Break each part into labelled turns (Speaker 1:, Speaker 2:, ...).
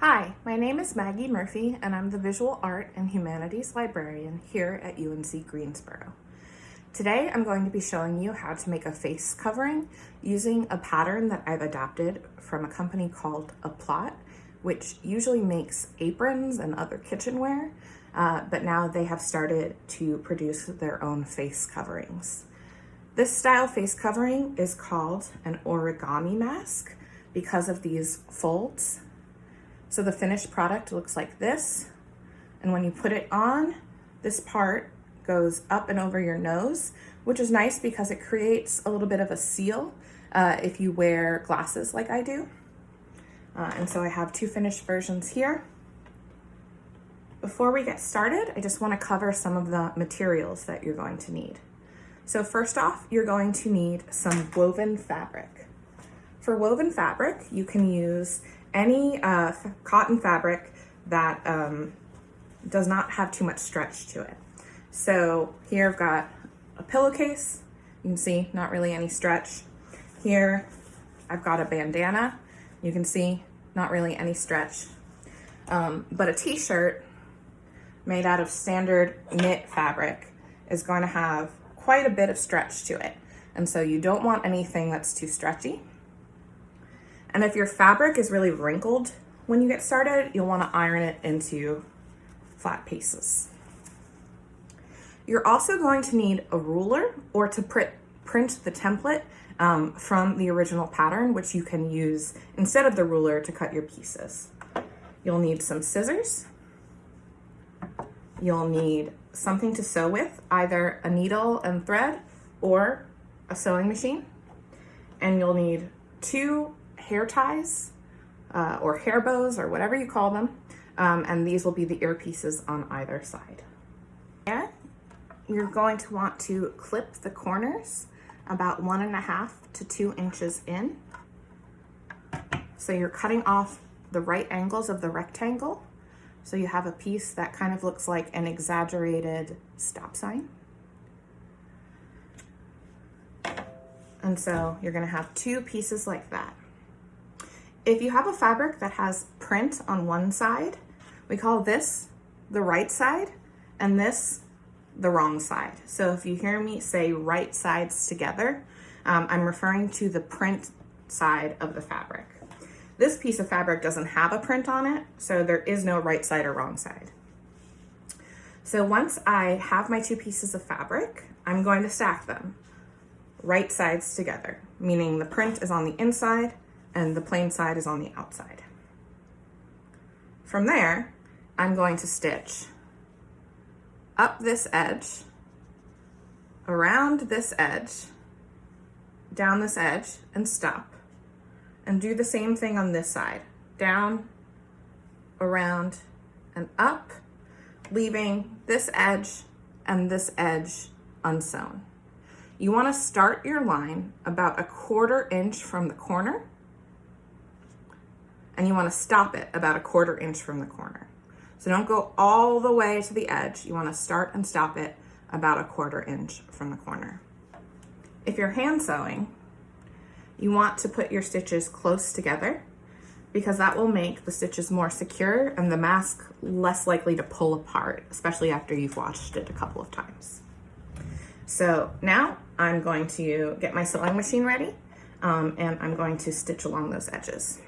Speaker 1: Hi, my name is Maggie Murphy and I'm the Visual Art and Humanities Librarian here at UNC Greensboro. Today I'm going to be showing you how to make a face covering using a pattern that I've adapted from a company called Aplat, which usually makes aprons and other kitchenware, uh, but now they have started to produce their own face coverings. This style face covering is called an origami mask because of these folds. So the finished product looks like this. And when you put it on, this part goes up and over your nose, which is nice because it creates a little bit of a seal uh, if you wear glasses like I do. Uh, and so I have two finished versions here. Before we get started, I just wanna cover some of the materials that you're going to need. So first off, you're going to need some woven fabric. For woven fabric, you can use any uh, cotton fabric that um, does not have too much stretch to it. So here I've got a pillowcase. You can see not really any stretch. Here I've got a bandana. You can see not really any stretch. Um, but a t-shirt made out of standard knit fabric is going to have quite a bit of stretch to it. And so you don't want anything that's too stretchy. And if your fabric is really wrinkled when you get started, you'll want to iron it into flat pieces. You're also going to need a ruler or to print, print the template um, from the original pattern, which you can use instead of the ruler to cut your pieces. You'll need some scissors. You'll need something to sew with, either a needle and thread or a sewing machine. And you'll need two hair ties uh, or hair bows or whatever you call them. Um, and these will be the earpieces on either side. And you're going to want to clip the corners about one and a half to two inches in. So you're cutting off the right angles of the rectangle. So you have a piece that kind of looks like an exaggerated stop sign. And so you're gonna have two pieces like that. If you have a fabric that has print on one side, we call this the right side and this the wrong side. So if you hear me say right sides together, um, I'm referring to the print side of the fabric. This piece of fabric doesn't have a print on it, so there is no right side or wrong side. So once I have my two pieces of fabric, I'm going to stack them right sides together, meaning the print is on the inside and the plain side is on the outside. From there, I'm going to stitch up this edge, around this edge, down this edge, and stop. And do the same thing on this side. Down, around, and up, leaving this edge and this edge unsewn. You wanna start your line about a quarter inch from the corner and you wanna stop it about a quarter inch from the corner. So don't go all the way to the edge. You wanna start and stop it about a quarter inch from the corner. If you're hand sewing, you want to put your stitches close together because that will make the stitches more secure and the mask less likely to pull apart, especially after you've washed it a couple of times. So now I'm going to get my sewing machine ready um, and I'm going to stitch along those edges.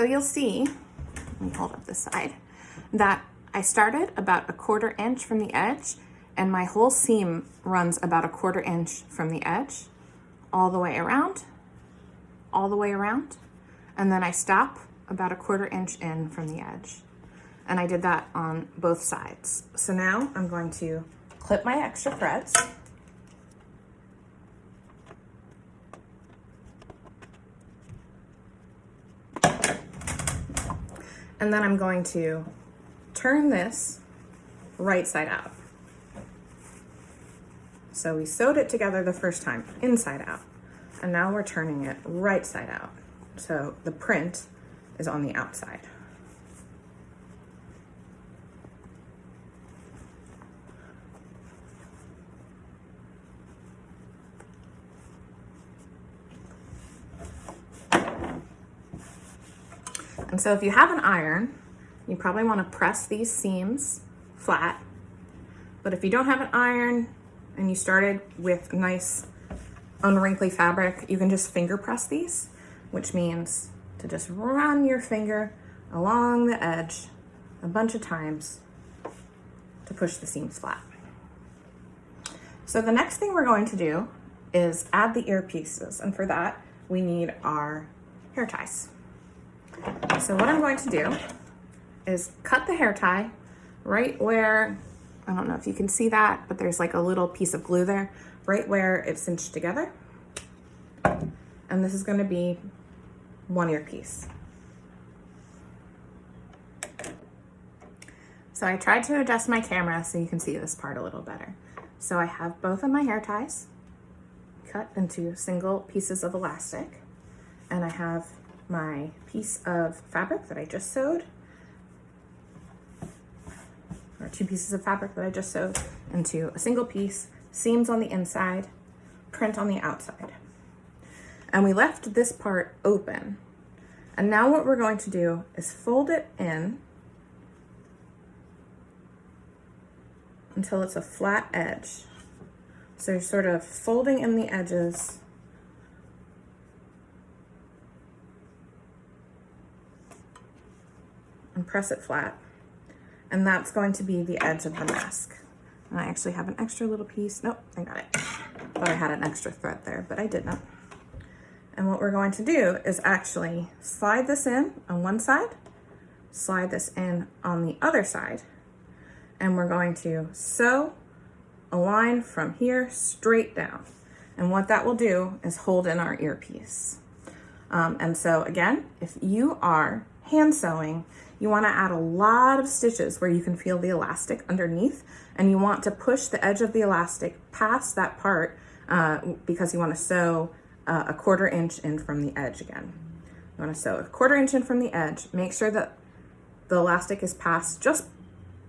Speaker 1: So you'll see, let me hold up this side, that I started about a quarter inch from the edge and my whole seam runs about a quarter inch from the edge all the way around, all the way around, and then I stop about a quarter inch in from the edge. And I did that on both sides. So now I'm going to clip my extra threads. And then I'm going to turn this right side out. So we sewed it together the first time, inside out. And now we're turning it right side out. So the print is on the outside. So if you have an iron, you probably want to press these seams flat. But if you don't have an iron and you started with nice unwrinkly fabric, you can just finger press these, which means to just run your finger along the edge a bunch of times to push the seams flat. So the next thing we're going to do is add the ear pieces. And for that, we need our hair ties. So what I'm going to do is cut the hair tie right where, I don't know if you can see that, but there's like a little piece of glue there, right where it's cinched together. And this is gonna be one ear piece. So I tried to adjust my camera so you can see this part a little better. So I have both of my hair ties cut into single pieces of elastic and I have my piece of fabric that I just sewed, or two pieces of fabric that I just sewed into a single piece, seams on the inside, print on the outside. And we left this part open. And now what we're going to do is fold it in until it's a flat edge. So you're sort of folding in the edges and press it flat. And that's going to be the edge of the mask. And I actually have an extra little piece. Nope, I got it. Thought I had an extra thread there, but I did not. And what we're going to do is actually slide this in on one side, slide this in on the other side, and we're going to sew a line from here straight down. And what that will do is hold in our earpiece. Um, and so again, if you are hand sewing, you wanna add a lot of stitches where you can feel the elastic underneath and you want to push the edge of the elastic past that part uh, because you wanna sew uh, a quarter inch in from the edge again. You wanna sew a quarter inch in from the edge, make sure that the elastic is past, just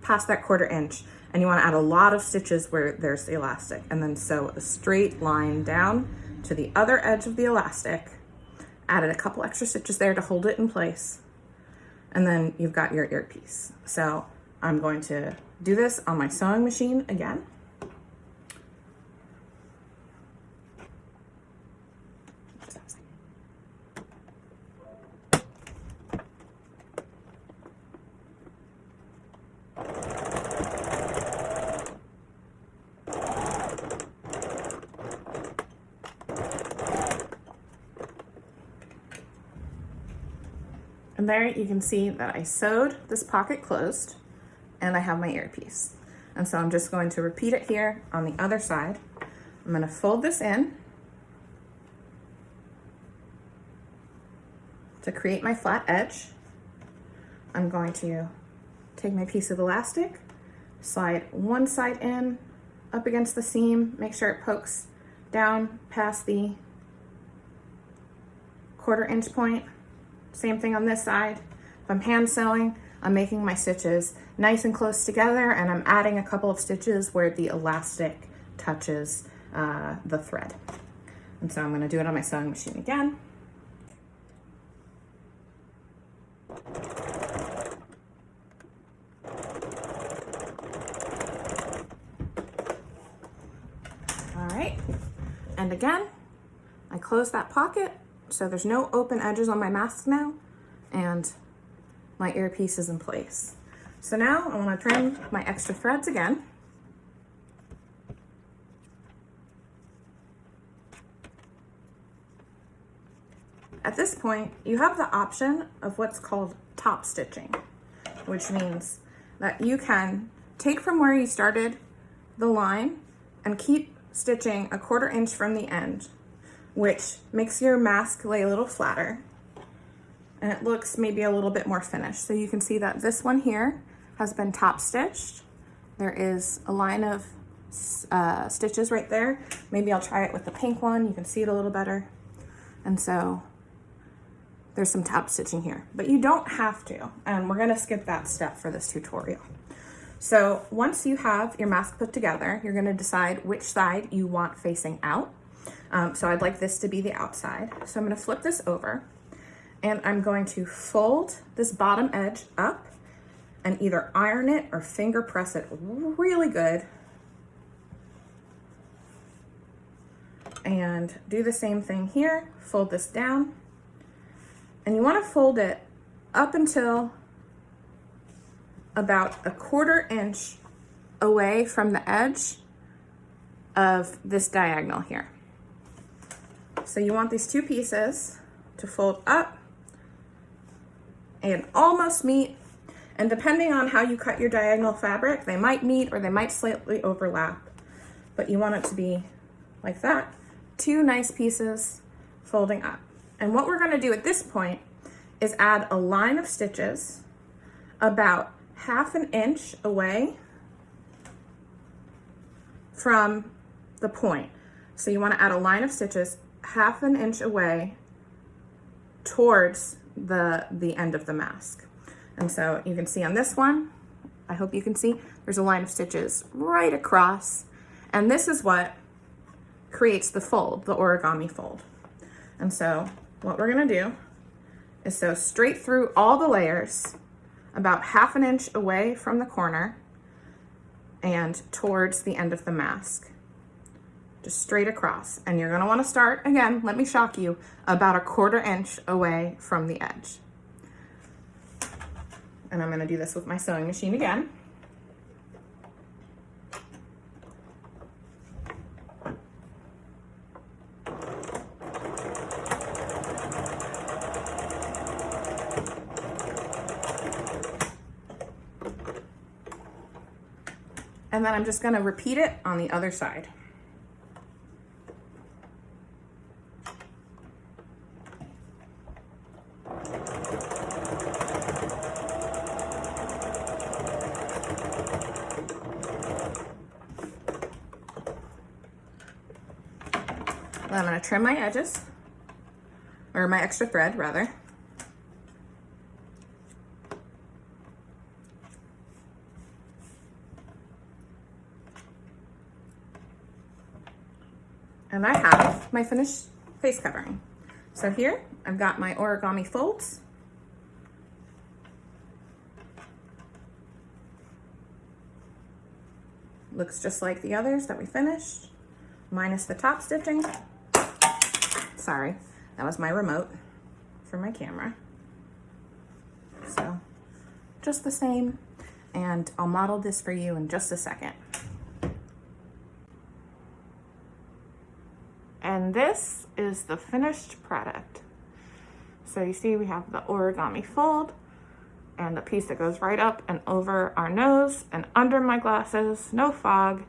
Speaker 1: past that quarter inch and you wanna add a lot of stitches where there's the elastic and then sew a straight line down to the other edge of the elastic, added a couple extra stitches there to hold it in place, and then you've got your earpiece. So I'm going to do this on my sewing machine again. And there you can see that I sewed this pocket closed and I have my earpiece. And so I'm just going to repeat it here on the other side. I'm gonna fold this in to create my flat edge. I'm going to take my piece of elastic, slide one side in up against the seam, make sure it pokes down past the quarter inch point, same thing on this side. If I'm hand sewing, I'm making my stitches nice and close together and I'm adding a couple of stitches where the elastic touches uh, the thread. And so I'm gonna do it on my sewing machine again. All right, and again, I close that pocket so there's no open edges on my mask now and my earpiece is in place. So now I wanna trim my extra threads again. At this point, you have the option of what's called top stitching, which means that you can take from where you started the line and keep stitching a quarter inch from the end which makes your mask lay a little flatter and it looks maybe a little bit more finished. So you can see that this one here has been top stitched. There is a line of uh, stitches right there. Maybe I'll try it with the pink one. You can see it a little better. And so there's some top stitching here, but you don't have to. And we're gonna skip that step for this tutorial. So once you have your mask put together, you're gonna decide which side you want facing out. Um, so I'd like this to be the outside. So I'm gonna flip this over and I'm going to fold this bottom edge up and either iron it or finger press it really good. And do the same thing here, fold this down. And you wanna fold it up until about a quarter inch away from the edge of this diagonal here. So you want these two pieces to fold up and almost meet. And depending on how you cut your diagonal fabric, they might meet or they might slightly overlap, but you want it to be like that. Two nice pieces folding up. And what we're gonna do at this point is add a line of stitches about half an inch away from the point. So you wanna add a line of stitches half an inch away towards the, the end of the mask. And so you can see on this one, I hope you can see, there's a line of stitches right across. And this is what creates the fold, the origami fold. And so what we're gonna do is sew straight through all the layers about half an inch away from the corner and towards the end of the mask just straight across. And you're gonna wanna start, again, let me shock you, about a quarter inch away from the edge. And I'm gonna do this with my sewing machine again. And then I'm just gonna repeat it on the other side. I'm gonna trim my edges, or my extra thread rather. And I have my finished face covering. So here, I've got my origami folds. Looks just like the others that we finished, minus the top stitching. Sorry, that was my remote for my camera. So just the same. And I'll model this for you in just a second. And this is the finished product. So you see we have the origami fold and the piece that goes right up and over our nose and under my glasses, no fog.